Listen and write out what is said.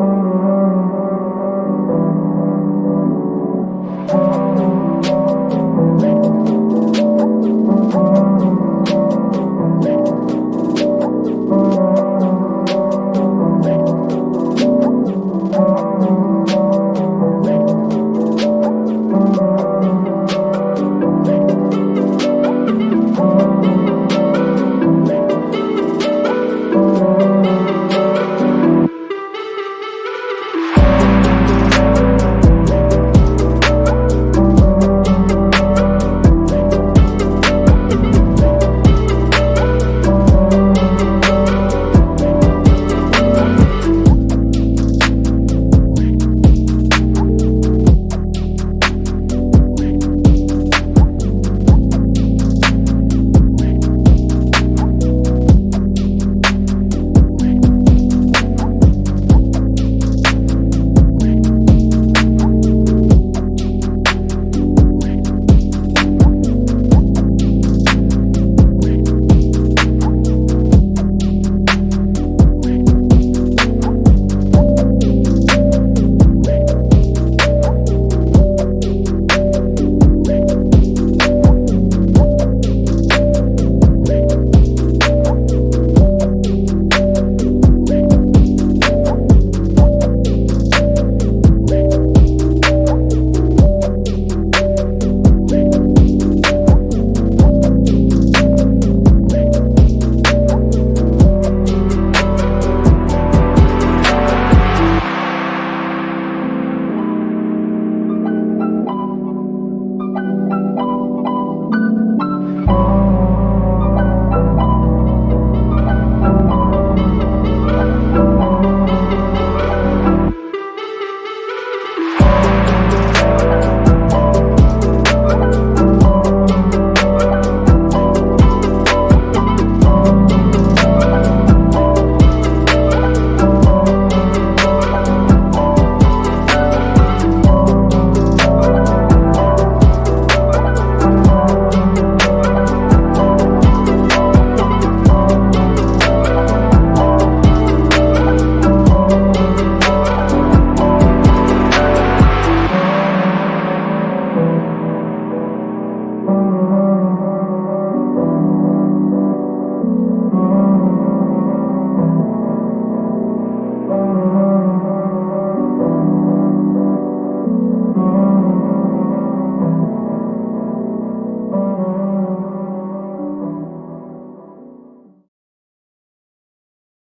Oh.